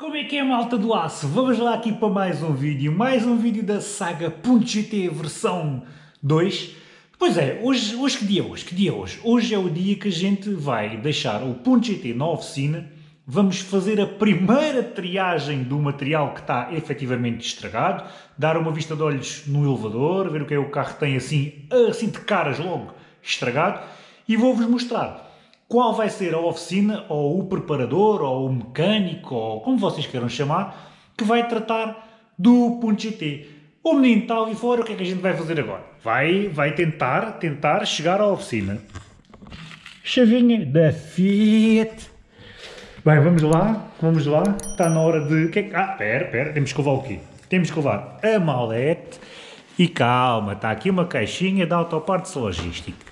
Como é que é malta do aço? Vamos lá aqui para mais um vídeo, mais um vídeo da saga .gt versão 2. Pois é, hoje, hoje que dia é hoje? Que dia é hoje? Hoje é o dia que a gente vai deixar o .gt na oficina, vamos fazer a primeira triagem do material que está efetivamente estragado, dar uma vista de olhos no elevador, ver o que é que o carro tem assim, assim de caras logo estragado, e vou-vos mostrar qual vai ser a oficina, ou o preparador, ou o mecânico, ou como vocês queiram chamar, que vai tratar do ponto GT. O menino está ali fora, o que é que a gente vai fazer agora? Vai, vai tentar, tentar chegar à oficina. Chavinha da Fiat. Bem, vamos lá, vamos lá. Está na hora de... Que é que... Ah, pera, pera, temos que levar o quê? Temos que levar a malete e calma, está aqui uma caixinha de autopartes logística.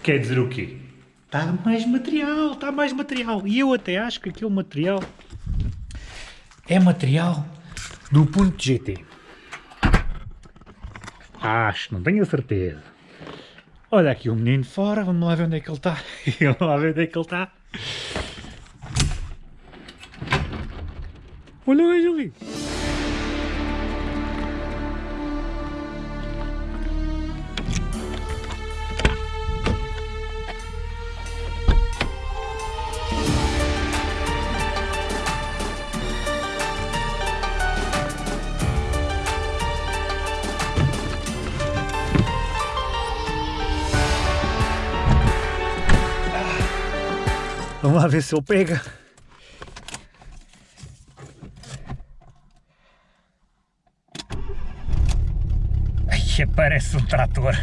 Quer dizer o quê? Está mais material, está mais material. E eu até acho que aquele material é material do ponto GT. Acho, não tenho a certeza. Olha aqui o menino fora, vamos lá ver onde é que ele está. vamos lá ver onde é que ele está. Olha o ali. Ver se ele pega. Ai, parece um trator.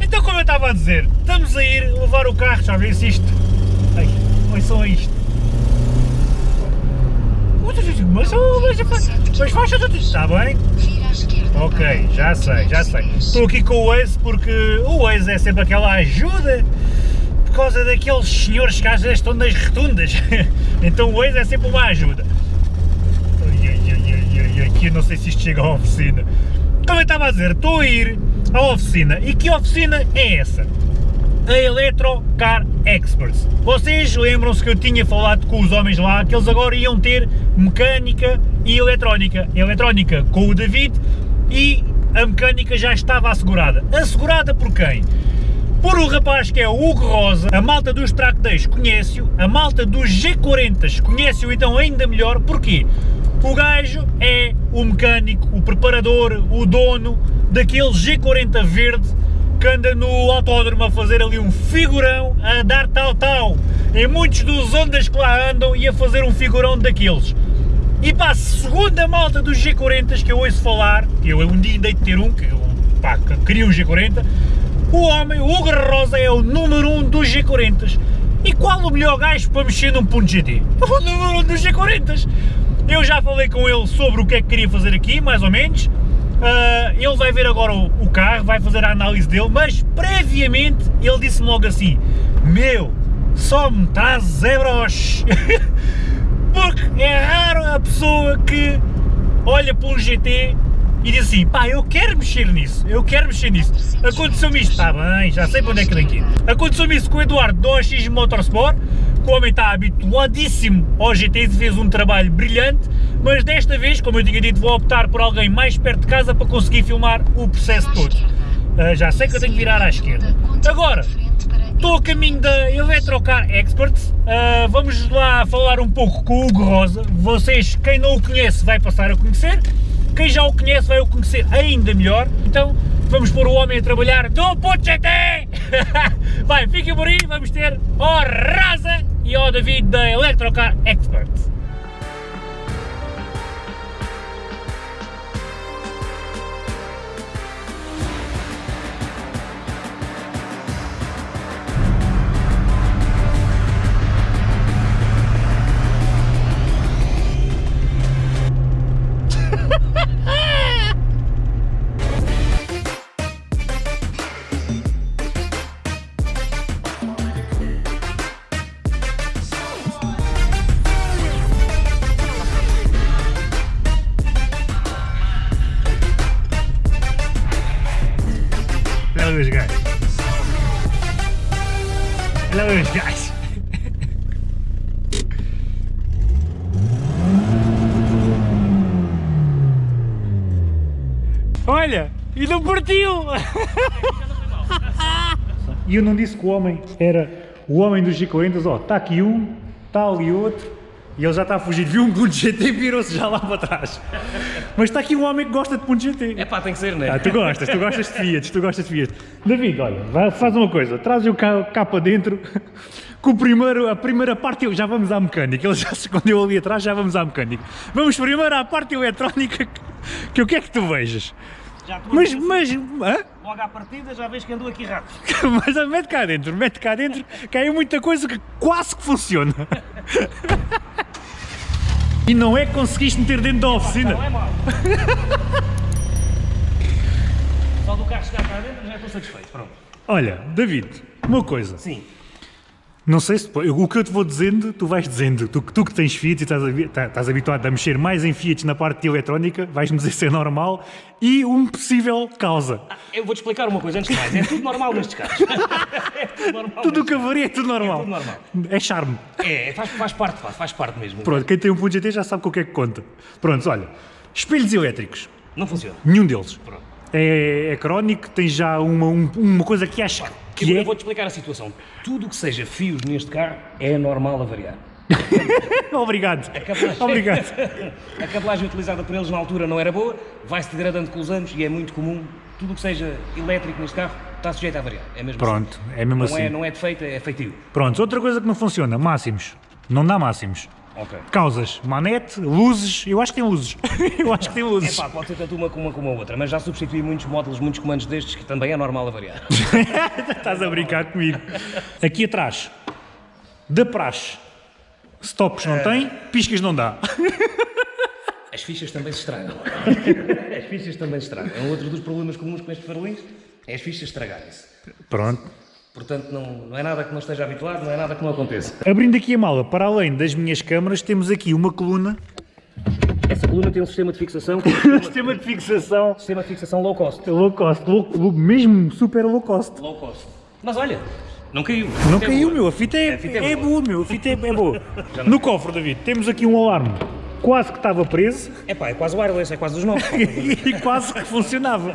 então como eu estava a dizer, estamos a ir levar o carro, já se isto... Ai, olha só isto. Mas, mas, mas faixa tudo está bem? Ok, já sei, já sei. Estou aqui com o Waze porque o Waze é sempre aquela ajuda causa daqueles senhores que às vezes estão nas rotundas. então o Waze é sempre uma ajuda. Aqui não sei se isto chega à oficina. Como eu estava a dizer, estou a ir à oficina. E que oficina é essa? A Electro Car Experts. Vocês lembram-se que eu tinha falado com os homens lá que eles agora iam ter mecânica e eletrónica. Eletrónica com o David e a mecânica já estava assegurada. Assegurada por quem? Por um rapaz que é o Hugo Rosa, a malta dos track days conhece-o, a malta dos G40 conhece-o então ainda melhor, porquê? O gajo é o mecânico, o preparador, o dono daquele G40 verde que anda no autódromo a fazer ali um figurão, a dar tal-tal em muitos dos ondas que lá andam e a fazer um figurão daqueles. E segundo a malta dos G40 que eu ouço falar, eu um dia dei de ter um, que pá, queria um G40, o homem, o Hugo Rosa, é o número 1 um dos G40. E qual o melhor gajo para mexer num ponto GT? O número 1 um dos G40. Eu já falei com ele sobre o que é que queria fazer aqui, mais ou menos. Uh, ele vai ver agora o, o, carro, vai fazer a análise dele, mas previamente ele disse-me logo assim, meu, só me traz euros. Porque é raro a pessoa que olha para um GT e diz assim, pá, eu quero mexer nisso, eu quero mexer nisso. Aconteceu-me isto, está bem, já sei para onde é que tem que ir. Aconteceu-me isso com o Eduardo do OX Motorsport, que o homem está habituadíssimo ao GT e fez um trabalho brilhante, mas desta vez, como eu tinha dito, vou optar por alguém mais perto de casa para conseguir filmar o processo todo. Uh, já sei que eu tenho que virar à esquerda. Agora, estou a caminho da Electrocar Experts, uh, vamos lá falar um pouco com o Hugo Rosa, vocês, quem não o conhece, vai passar a conhecer, quem já o conhece vai o conhecer ainda melhor, então vamos pôr o homem a trabalhar do GT! vai, fiquem por aí, vamos ter o Raza e o David da Electrocar Experts. E eu não disse que o homem era o homem dos G40, ó, está aqui um, está ali outro, e ele já está a fugir, viu um ponto GT e virou-se já lá para trás. Mas está aqui um homem que gosta de ponto GT. É pá, tem que ser, não é? Ah, tu gostas, tu gostas de Fiat, tu gostas de Fiat. David, olha, faz uma coisa, traz o cá, cá para dentro, com o primeiro, a primeira parte, já vamos à mecânica, ele já se escondeu ali atrás, já vamos à mecânica. Vamos primeiro à parte eletrónica, que, que eu quero que tu vejas. Já Mas, a mas, hã? Logo à partida já vês que andou aqui rápido. mas mete cá dentro, mete cá dentro, aí é muita coisa que quase que funciona. E não é que conseguiste meter dentro da oficina. Não é mau. Só do carro chegar cá dentro já estou satisfeito. Pronto. Olha, David, uma coisa. Sim. Não sei se o que eu te vou dizendo, tu vais dizendo. Tu, tu que tens Fiat e estás, tá- estás habituado a mexer mais em Fiat na parte de eletrónica, vais-me dizer se é normal e um possível causa. Eu vou-te explicar uma coisa antes de mais. É tudo normal nestes carros. É tudo normal. Tudo o que varia é tudo normal. tudo normal. É charme. carros. É, faz, faz parte, pá, faz parte mesmo. Pronto, quem tem um ponto GT já sabe com o que é que conta. Pronto, olha, espelhos elétricos, Não funciona. nenhum deles. Pronto. É, é crónico, tem já uma, um- uma coisa que acha Eu, que eu é. vou-te explicar a situação. Tudo o que seja fios neste carro é normal a variar. Obrigado. cabelagem- Obrigado. A cabelagem utilizada por eles na altura não era boa, vai-se degradando com os anos e é muito comum. Tudo o que seja elétrico neste carro está sujeito a variar. É mesmo Pronto, é mesmo assim. Não, assim. é, não é defeito, é feitio. Pronto, outra coisa que não funciona, máximos. Não dá máximos. Ok. Causas, manete, luzes, eu acho que tem luzes. eu acho que tem É luzes. pá, pode ser tanto uma como uma como a outra, mas já substituí muitos módulos, muitos comandos destes que também é normal a variar. Estás a brincar comigo. Aqui atrás, da praxe, stops não tem, piscas não dá. As fichas também se estragam. As fichas também se estragam. É um outro dos problemas comuns com estes farolins, é as fichas estragarem-se. Pronto. Portanto, não, não é nada que não esteja habituado, não é nada que não aconteça. Abrindo aqui a mala, para além das minhas câmaras, temos aqui uma coluna, Essa coluna tem um sistema de fixação, sistema de fixação sistema de fixação low cost. low cost, low, low- mesmo super low cost. Low cost. Mas olha, não caiu. Não É caiu, meu, a fita é, A fita é é boa. boa, meu, a fita é, é boa. No cofre, David, temos aqui um alarme, quase que estava preso É pá, é quase wireless, é quase dos novos. e quase que funcionava.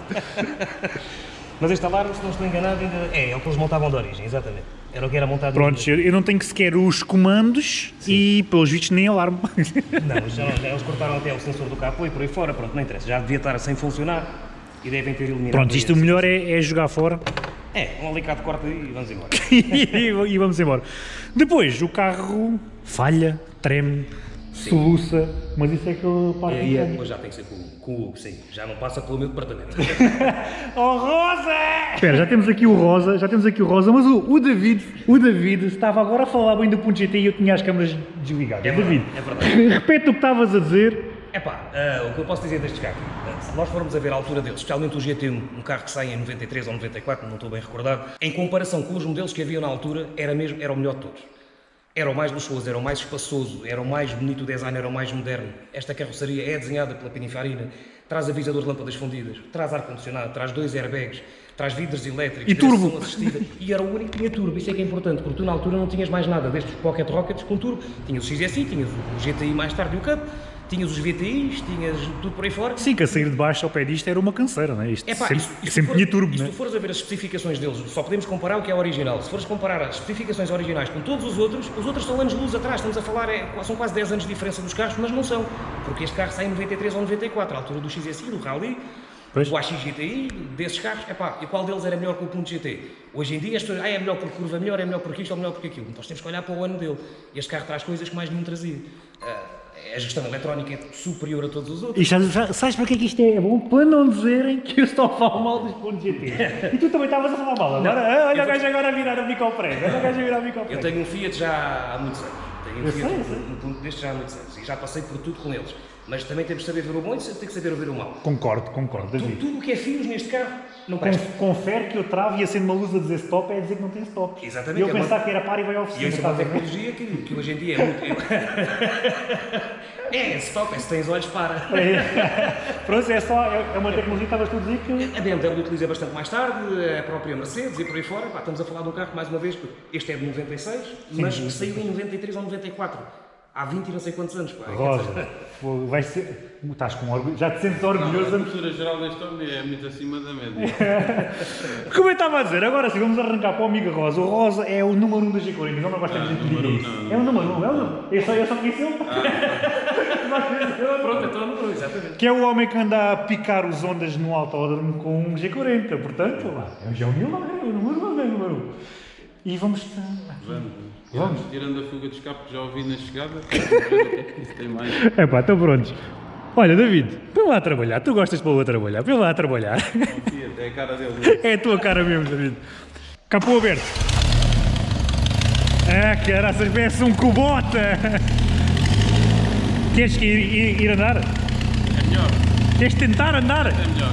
Mas este alarme, se não estou enganado, ainda é, é o que eles montavam de origem, exatamente. Era o que era montado. Prontos, eu eu não tenho sequer os comandos e, pelos vistos, nem alarme. Não, já, já eles cortaram até o sensor do capô e por aí fora, pronto, não interessa. Já devia estar sem funcionar e devem ter eliminado. Pronto, isto o melhor é, é jogar fora É, um alicate corta e vamos embora. e, e vamos embora. Depois, o carro falha, treme, soluça, mas isso é que eu é, mecânica. depois já tem que ser com, o Hugo, sim. Já não passa pelo meu departamento. Oh, Rosa! Espera, já temos aqui o Rosa, já temos aqui o Rosa, mas o, o David, o David estava agora a falar bem do ponto GT e eu tinha as câmaras desligadas. É David, é verdade. repete o que estavas a dizer. Epá, ah, o que eu posso dizer destes carros? Ah, Se nós formos a ver a altura deles, especialmente o GT1, um carro que sai em 93 ou 94, não estou bem recordado, em comparação com os modelos que havia na altura, era, mesmo, era o melhor de todos. Era o mais luxuoso, era o mais espaçoso, era o mais bonito design, era o mais moderno. Esta carroceria é desenhada pela Pininfarina, traz avisador de lâmpadas fundidas, traz ar-condicionado, traz dois airbags, traz vidros elétricos, E turbo. assistida, e era o único que tinha turbo, isso é que é importante, porque tu na altura não tinhas mais nada destes Pocket Rockets com turbo, tinhas o XSI, tinhas o GTI mais tarde e o Cup, tinhas os VTIs, tinhas tudo por aí fora. Sim, que a sair de baixo ao pé disto era uma canseira, não é? Isto Epá, sempre, isso- isso sempre for- tinha turbo, e Se é? tu fores a ver as especificações deles, só podemos comparar o que é original. Se fores comparar as especificações originais com todos os outros, os outros são anos de luz atrás. Estamos a falar, é, são quase 10 anos de diferença dos carros, mas não são. Porque este carro sai em 93 ou 94, à altura do XSI, do Rally, Pois. do AX GTI, desses carros. Epá, e qual deles era melhor que o ponto GT? Hoje em dia as pessoas, ah, é melhor porque curva melhor, é melhor porque isto ou melhor porque aquilo. Nós temos que olhar para o ano dele. Este carro traz coisas que mais nenhum trazia. Ah, a gestão eletrónica é superior a todos os outros. E já- sabes para que é que isto é bom? Para não dizerem que eu estou a falar mal dos pontos GT. E tu também estavas a falar mal. Agora, Não, ah, olha o gajo agora a virar a bico ao prego. Olha o gajo a virar a bico ao Eu tenho um Fiat já há muitos anos. Tenho um Eu Fiat sei, um- sei. um ponto deste já há muitos anos. E já passei por tudo com eles. Mas também temos de saber ver o bom e tem que saber ver o mau. Concordo, concordo, David. Tudo o que é fios neste carro não presta. Confere que eu travo e acendo uma luz a dizer stop é dizer que não tem stop. Exatamente, E eu é uma- pensar que era par e vai ao E oficina. isso é uma tecnologia que, que hoje em dia é muito. é, stop, é se tens olhos, para. Pronto, é só, é é uma tecnologia que estavas tu a dizer que... A BMW utiliza bastante mais tarde, a própria Mercedes e por aí fora. Pá, estamos a falar de um carro, mais uma vez, este é de 96, mas saiu em 93 ou 94. Há 20 e não sei quantos anos, pá. Rosa, pô, vai ser. Estás com orgulho. Já te sentes Não, a orgulhoso. postura geral deste homem é muito acima da média. Como eu estava a dizer, agora sim, vamos arrancar para o amigo Rosa. O Rosa é o número 1 um das G40, não gosta Ah, de número um, isso. É o número 1, um, é o número. Eu só, eu só conheci ele. Pronto, então não pronto, exatamente. Que é o homem que anda a picar os ondas no autódromo com um G40. Portanto, lá, é o João Milão, é o número 1, é o número 1. E vamos. Vamos. Vamos. Tirando a fuga de escape que já ouvi na chegada, é tem mais. É pá, estão prontos. Olha, David, põe lá a trabalhar. Tu gostas de pôr a trabalhar. Põe lá a trabalhar. É a cara dele. É a tua cara mesmo, David. Capô aberto. Ah, caraças, parece um cubota. Queres que ir, ir, ir andar? É melhor, Queres tentar andar? é melhor.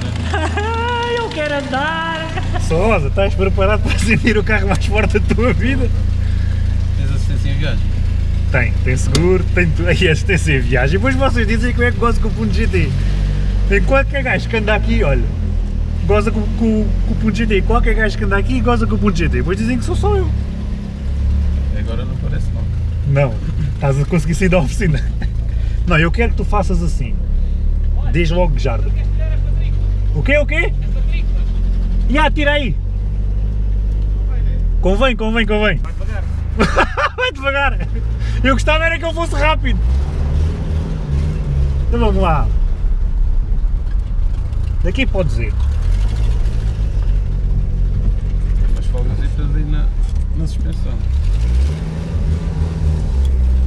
é. Eu quero andar. Sosa, estás preparado para sentir o carro mais forte da tua vida? Tens assistência em viagem? Tem, tem seguro, tem tudo. Aí assistência em viagem. Depois vocês dizem que eu é que gosto com o Punto GT. Tem qualquer gajo que anda aqui, olha, goza com, com, com o Punto GT. Qualquer gajo que anda aqui goza com o Punto GT. Depois dizem que sou só eu. Agora não parece mal. Não, estás a conseguir sair da oficina. Não, eu quero que tu faças assim. Diz logo jardim. O quê, o quê? Já, tira aí. Convém, convém, convém. Vai devagar. Vai devagar. Eu gostava era que ele fosse rápido. Então vamos lá. Daqui podes ir. Tem umas folgasitas aí na, na suspensão.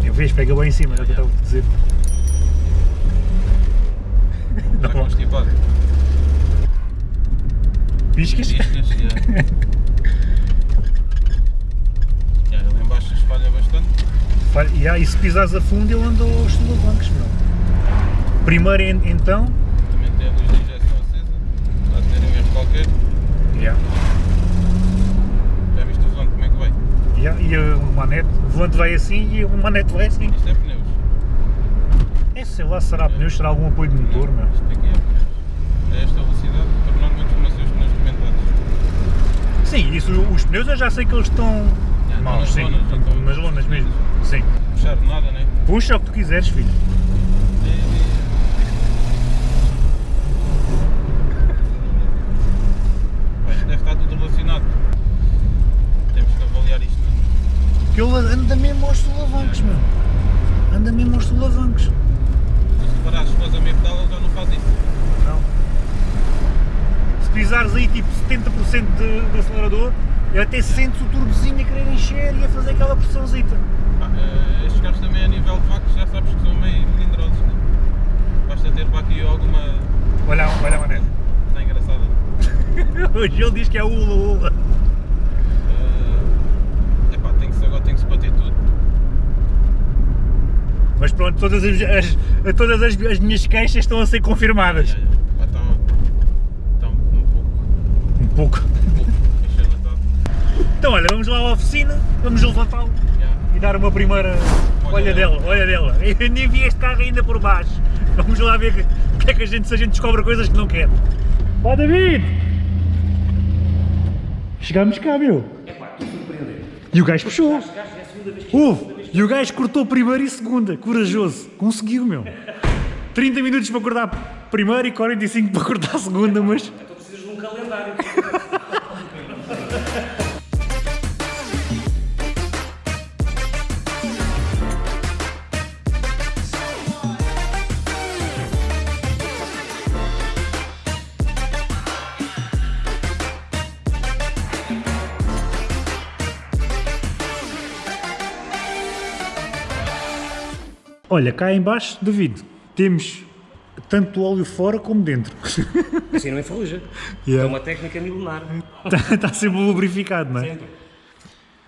Eu vejo, pega bem em cima, é o que eu estava a dizer. Está constipado. piscas? Piscas, já. Já, ele em baixo espalha bastante. Fa- E aí, se pisares a fundo, ele anda aos solavancos, meu. Primeiro, en- então. Também tem a luz de injeção acesa. Está a ter um erro qualquer. Yeah. Já viste o volante como é que vai? Yeah, E o manete, o volante vai assim e o manete vai assim. Isto é pneus. É, sei lá, será pneus, será algum apoio de motor, meu. Isto aqui é pneus. A esta velocidade, normalmente costuma ser os pneus comentados. Sim, isso, os pneus eu já sei que eles estão Já, maus, sim, nas lonas, estão então, nas lonas mesmo. Sim. Puxar nada, né? Puxa o que tu quiseres, filho. Deve estar tudo relacionado. Temos que avaliar isto. Que ele anda mesmo aos solavancos, meu. Anda mesmo aos solavancos. Se reparares, se a meio pedal, ele já não faz isso. Não. Se pisares aí tipo 70% de, do acelerador, eu até sentes o turbozinho a querer encher e a fazer aquela pressãozita. Pá, eh, estes carros também a nível de vacos já sabes que são meio melindrosos. Né? Basta ter para aqui alguma. Olha, olha a manete. Está engraçada. Hoje ele diz que é ula ula. É epá, tem que se, agora tem que se bater tudo. Mas pronto, todas as, as- todas as, as minhas queixas estão a ser confirmadas. Pá, Está está um, um pouco. Um pouco. Então olha, vamos lá à oficina, vamos levantá-lo e dar uma primeira. Olha dela. olha dela. Eu nem vi este carro ainda por baixo. Vamos lá ver que- o que é que a gente, se a gente descobre coisas que não quer. Vá David! Chegámos cá, meu. É pá, estou surpreendente. E o gajo puxou. Chegaste, é Houve! E o gajo cortou primeiro e segunda. Corajoso. Conseguiu, meu. 30 minutos para cortar primeiro e 45 para cortar a segunda, mas. Olha, cá em baixo, David, temos tanto óleo fora como dentro. Assim não enferruja. Yeah. É uma técnica milenar. Está tá sempre lubrificado, não é? Sempre.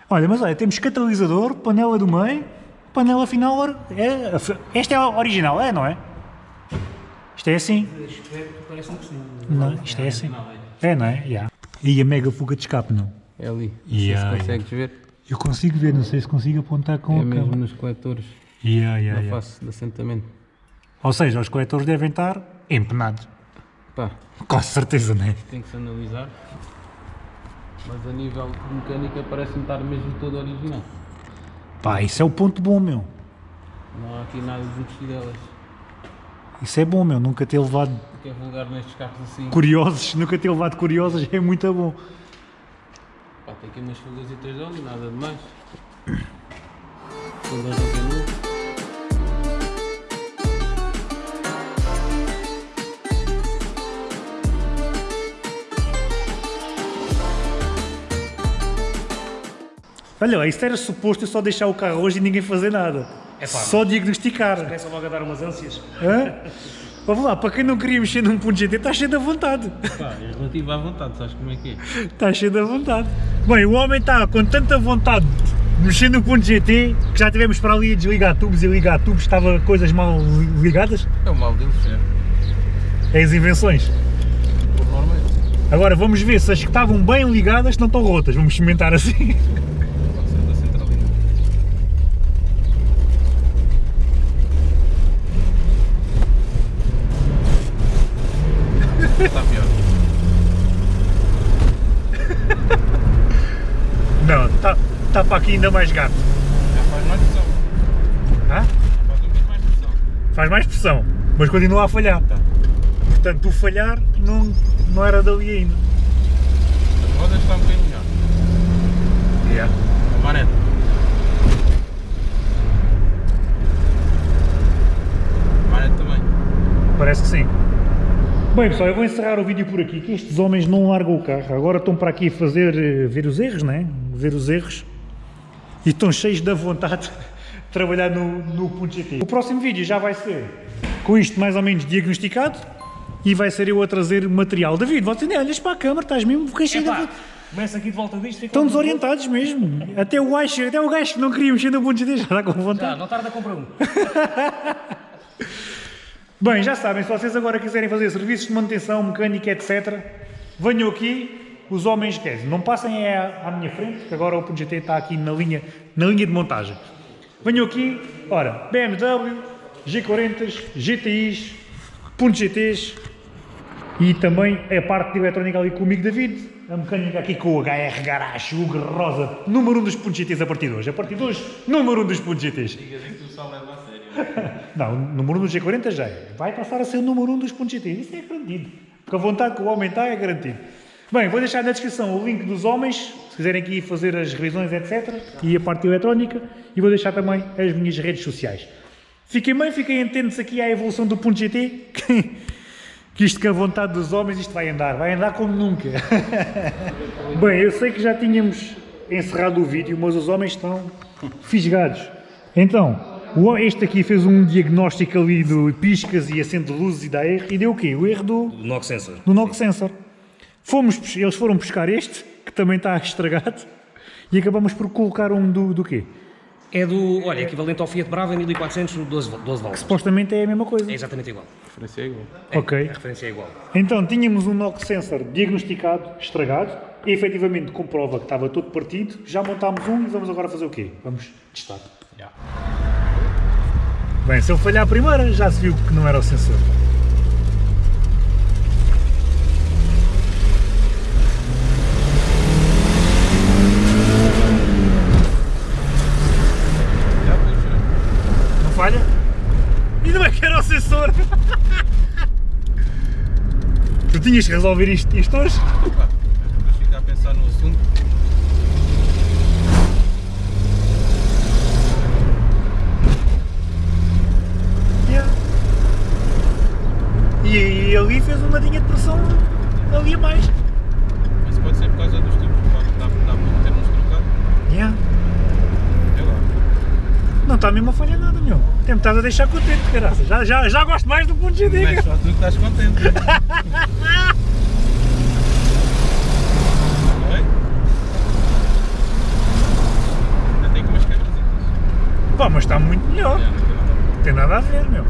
Olha, mas olha, temos catalisador, panela do meio, panela final. É, esta é a original, é, não é? Isto é assim? Sim. Não, isto é assim. É, não é? Yeah. E a mega fuga de escape, não? É ali. Não Yeah, sei se consegues ver. Eu consigo ver, não sei se consigo apontar com É a mesmo câmera. nos coletores, Yeah, yeah, na yeah. face de assentamento. Ou seja, os coletores devem estar empenados. Pá, Com certeza, não é? tem que se analisar. Mas a nível de mecânica parece-me estar mesmo todo original. Pá, isso é o ponto bom, meu. Não há aqui nada de fidelas. Isso é bom, meu. Nunca ter levado que é vulgar nestes carros assim? curiosos, nunca ter levado curiosos é muito bom. Pá, tem aqui umas folhasitas de óleo, nada de mais. Tudo Olha, isso era suposto eu só deixar o carro hoje e ninguém fazer nada. É pá, só diagnosticar. Começa logo a dar umas ânsias. Hã? Vamos lá, para quem não queria mexer num ponto GT, está cheio da vontade. Pá, é relativo à vontade, sabes como é que é? Está cheio da vontade. Bem, o homem está com tanta vontade de mexer no ponto GT que já tivemos para ali a desligar tubos e ligar tubos, estava coisas mal li- ligadas. É o mal deles, é. É as invenções. Por norma é. Agora vamos ver se as que estavam bem ligadas não estão rotas. Vamos experimentar assim. Pode ser da centralina. Está pior. Não, está tá para aqui ainda mais gato. Já faz mais pressão. Hã? Faz um bocadinho mais pressão. Faz mais pressão, mas continua a falhar. Portanto, o falhar não, não era dali ainda. As rodas estão um bocadinho melhor. Manete. A manete também. Parece que sim. Bem pessoal, eu vou encerrar o vídeo por aqui, que estes homens não largam o carro. Agora estão para aqui fazer, eh, ver os erros, né? Ver os erros. E estão cheios da vontade de trabalhar no, no ponto GT. O próximo vídeo já vai ser com isto mais ou menos diagnosticado e vai ser eu a trazer material. David, você nem olhas para a câmara, estás mesmo cheio da vontade. começa aqui de volta disto. Estão desorientados mesmo. Até o gajo, até o gajo que não queria mexer no ponto GT já está com vontade. Já, não tarda a comprar um. Bem, já sabem, se vocês agora quiserem fazer serviços de manutenção, mecânica, etc., venham aqui, os homens, quer dizer, não passem é à, à minha frente, que agora o Punto GT está aqui na linha, na linha de montagem. Venham aqui, ora, BMW, G40s, GTIs, Punto GTs e também a parte de eletrónica ali com o amigo David, a mecânica aqui com o HR Garage, o Rosa, número 1 um dos Punto GTs a partir de hoje. A partir de hoje, número 1 um dos Punto GTs. Digas que tu só leva a sério. Não, o número 1 do G40 já é. Vai passar a ser o número 1 dos pontos GT. Isso é garantido. Porque a vontade que o homem está é garantido. Bem, vou deixar na descrição o link dos homens, se quiserem aqui fazer as revisões, etc. E a parte eletrónica. E vou deixar também as minhas redes sociais. Fiquem bem, fiquem atentos aqui à evolução do ponto GT. Que, que isto com a vontade dos homens, isto vai andar. Vai andar como nunca. Bem, eu sei que já tínhamos encerrado o vídeo, mas os homens estão fisgados. Então, este aqui fez um diagnóstico ali do piscas e acende de luzes e dá erro. E deu o quê? O erro do, Do Knock Sensor. do knock sensor. Fomos, eles foram buscar este, que também está estragado, e acabamos por colocar um do, do quê? É do, olha, equivalente ao Fiat Brava 1400, 12, 12 válvulas. Supostamente é a mesma coisa. É exatamente igual. A referência é igual. É, Ok. A referência é igual. Então, tínhamos um knock sensor diagnosticado, estragado, e efetivamente comprova que estava todo partido. Já montámos um e vamos agora fazer o quê? Vamos testar. Bem, se eu falhar a primeira, já se viu que não era o sensor. Já puxa. Não falha? Ainda bem que era o sensor! tu tinhas que resolver isto, isto hoje? Pá, depois ficar a pensar no assunto. Yeah. E, e ali fez uma linha de pressão ali a mais. Mas pode ser por causa dos tubos. Pode dar, dar muito termos trocados. Yeah. É lá. Não está mesmo a falhar nada, estado a deixar contente, caraças. Já, já, já gosto mais do ponto GD. Mas só tu que estás contente. Pá, mas está muito melhor. Não tem nada a ver, meu.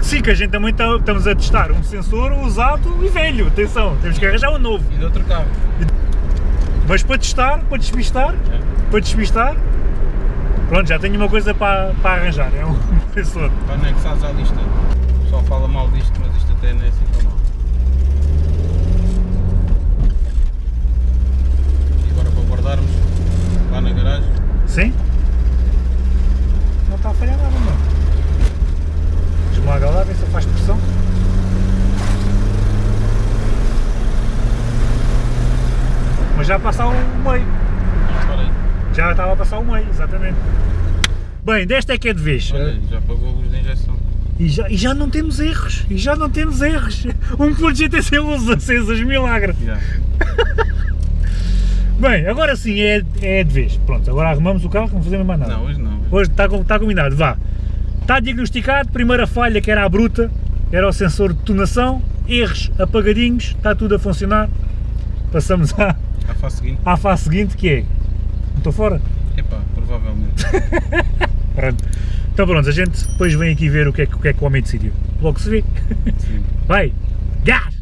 Sim, que a gente também tá- estamos a testar um sensor usado e velho. Atenção, temos que arranjar um novo. E de outro cabo. Mas para testar, para despistar, para despistar, pronto, já tenho uma coisa para, para arranjar. É um pessoa. Anexados à lista. O pessoal fala mal disto, mas isto até não é assim tão mal. E agora para guardarmos lá na garagem. Sim? Não está a falhar nada, não. Esmaga lá, vê se faz pressão. Mas já passou o meio. Já estava a passar o meio, exatamente. Bem, desta é que é de vez. Olha, já pagou a luz de injeção. E já, e já não temos erros. E já não temos erros. Um ponto GTC luzes acesas, milagre. Já. Bem, agora sim é, é de vez. Pronto, agora arrumamos o carro, não fazemos mais nada. Não, hoje não. Hoje está, está combinado, vá. Está diagnosticado, primeira falha que era a bruta, era o sensor de detonação, erros apagadinhos, está tudo a funcionar. Passamos à, A fase seguinte, à fase seguinte que é. Estou fora? epá, provavelmente. Pronto. Então pronto, a gente depois vem aqui ver o que é, que- o que, é que o homem decidiu. Logo se vê. Sim. Vai! Gás!